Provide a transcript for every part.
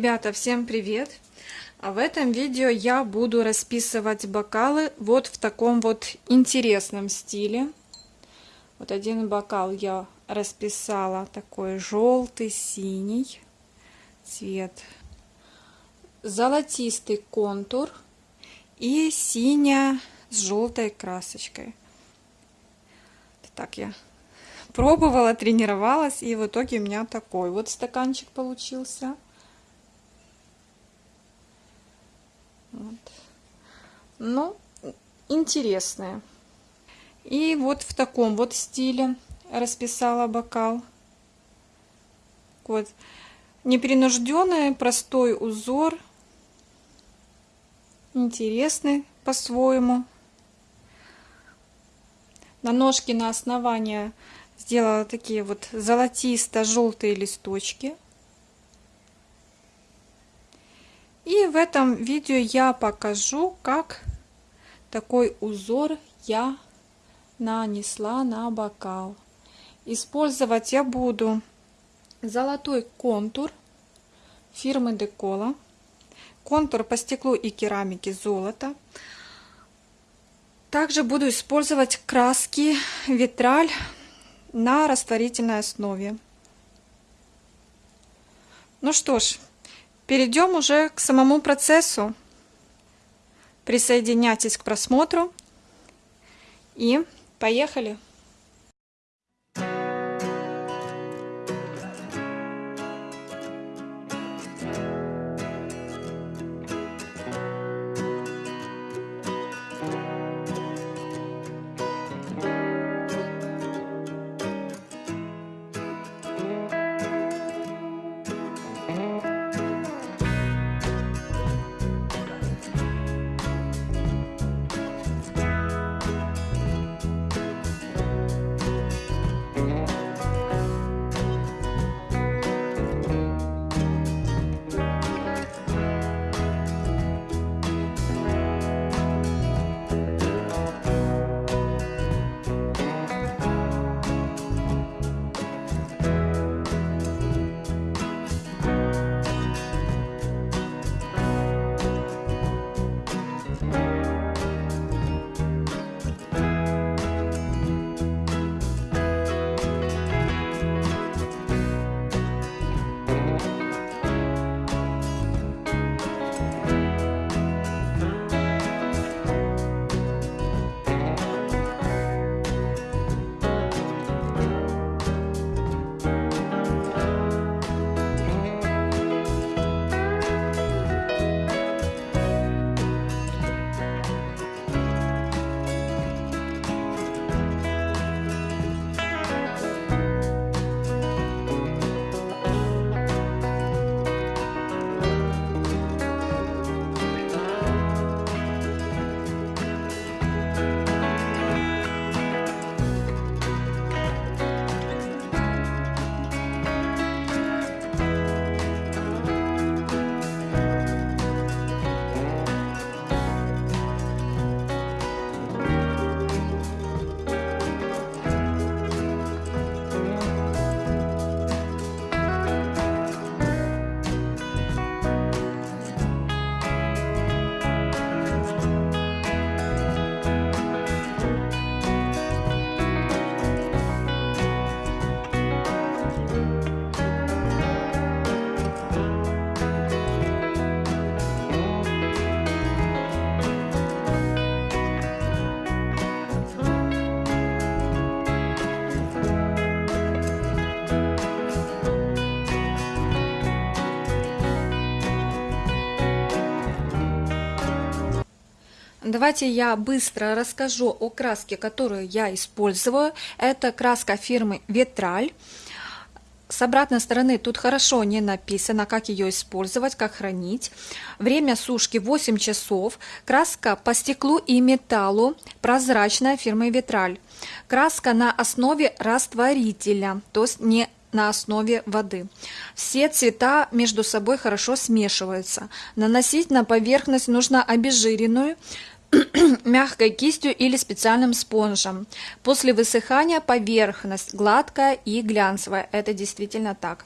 Ребята, всем привет! А в этом видео я буду расписывать бокалы вот в таком вот интересном стиле. Вот один бокал я расписала такой желтый, синий цвет, золотистый контур и синяя с желтой красочкой. Так я пробовала, тренировалась, и в итоге у меня такой вот стаканчик получился. Ну, интересное. И вот в таком вот стиле расписала бокал. Вот. Непринужденный, простой узор. Интересный по-своему. На ножке на основание сделала такие вот золотисто-желтые листочки. И в этом видео я покажу, как такой узор я нанесла на бокал. Использовать я буду золотой контур фирмы Декола. Контур по стеклу и керамике золото. Также буду использовать краски витраль на растворительной основе. Ну что ж, перейдем уже к самому процессу. Присоединяйтесь к просмотру и поехали! Давайте я быстро расскажу о краске, которую я использую. Это краска фирмы Витраль. С обратной стороны тут хорошо не написано, как ее использовать, как хранить. Время сушки 8 часов. Краска по стеклу и металлу, прозрачная фирмы Витраль. Краска на основе растворителя, то есть не на основе воды. Все цвета между собой хорошо смешиваются. Наносить на поверхность нужно обезжиренную, мягкой кистью или специальным спонжем. После высыхания поверхность гладкая и глянцевая. Это действительно так.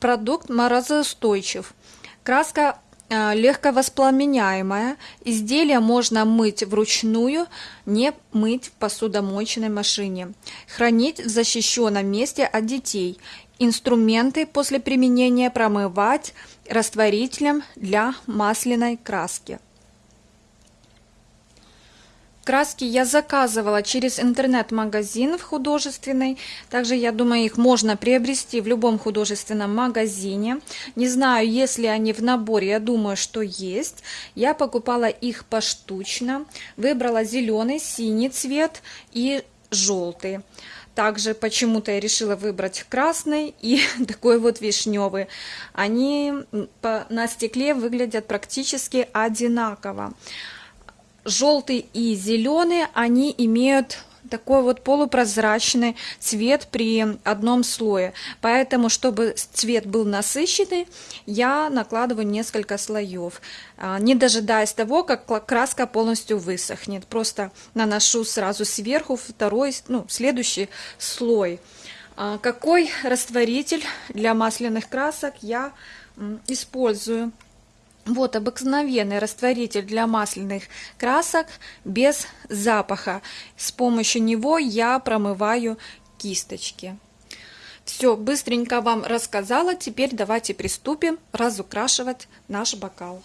Продукт морозоустойчив. Краска э, легко воспламеняемая. Изделие можно мыть вручную, не мыть в посудомоечной машине. Хранить в защищенном месте от детей. Инструменты после применения промывать растворителем для масляной краски. Краски я заказывала через интернет-магазин в художественный. Также, я думаю, их можно приобрести в любом художественном магазине. Не знаю, если они в наборе, я думаю, что есть. Я покупала их поштучно. Выбрала зеленый, синий цвет и желтый. Также почему-то я решила выбрать красный и такой вот вишневый. Они на стекле выглядят практически одинаково желтый и зеленый, они имеют такой вот полупрозрачный цвет при одном слое. Поэтому, чтобы цвет был насыщенный, я накладываю несколько слоев, а, не дожидаясь того, как краска полностью высохнет. Просто наношу сразу сверху второй, ну, следующий слой. А, какой растворитель для масляных красок я использую? Вот обыкновенный растворитель для масляных красок без запаха. С помощью него я промываю кисточки. Все, быстренько вам рассказала. Теперь давайте приступим разукрашивать наш бокал.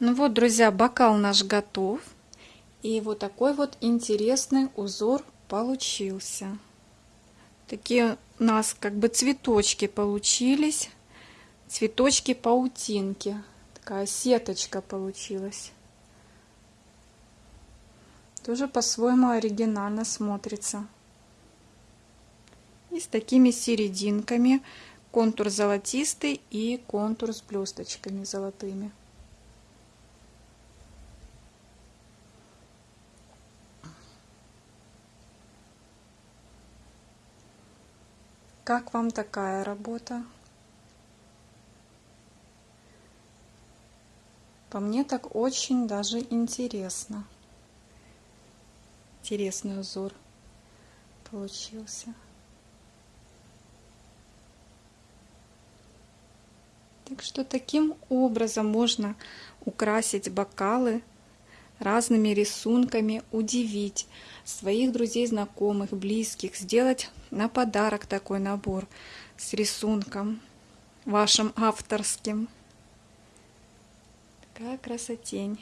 Ну вот, друзья, бокал наш готов. И вот такой вот интересный узор получился. Такие у нас как бы цветочки получились. Цветочки паутинки. Такая сеточка получилась. Тоже по-своему оригинально смотрится. И с такими серединками. Контур золотистый и контур с блесточками золотыми. Как вам такая работа? По мне так очень даже интересно. Интересный узор получился. Так что таким образом можно украсить бокалы разными рисунками, удивить своих друзей, знакомых, близких, сделать на подарок такой набор с рисунком вашим авторским. Такая красотень.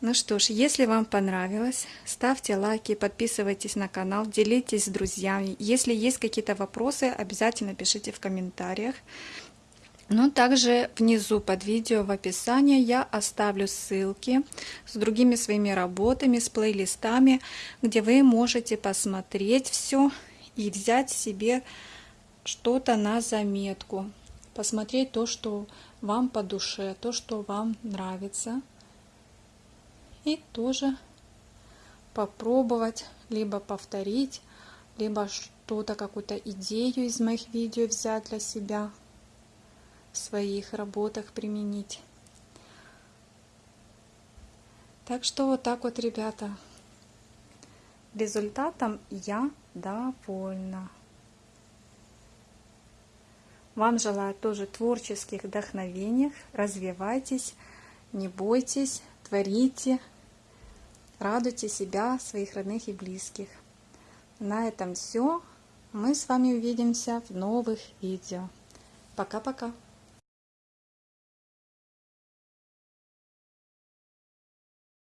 Ну что ж, если вам понравилось, ставьте лайки, подписывайтесь на канал, делитесь с друзьями. Если есть какие-то вопросы, обязательно пишите в комментариях. Но также внизу под видео в описании я оставлю ссылки с другими своими работами, с плейлистами, где вы можете посмотреть все и взять себе что-то на заметку. Посмотреть то, что вам по душе, то, что вам нравится. И тоже попробовать, либо повторить, либо что-то, какую-то идею из моих видео взять для себя в своих работах применить. Так что вот так вот, ребята. Результатом я довольна. Вам желаю тоже творческих вдохновений. Развивайтесь, не бойтесь, творите, радуйте себя, своих родных и близких. На этом все. Мы с вами увидимся в новых видео. Пока-пока.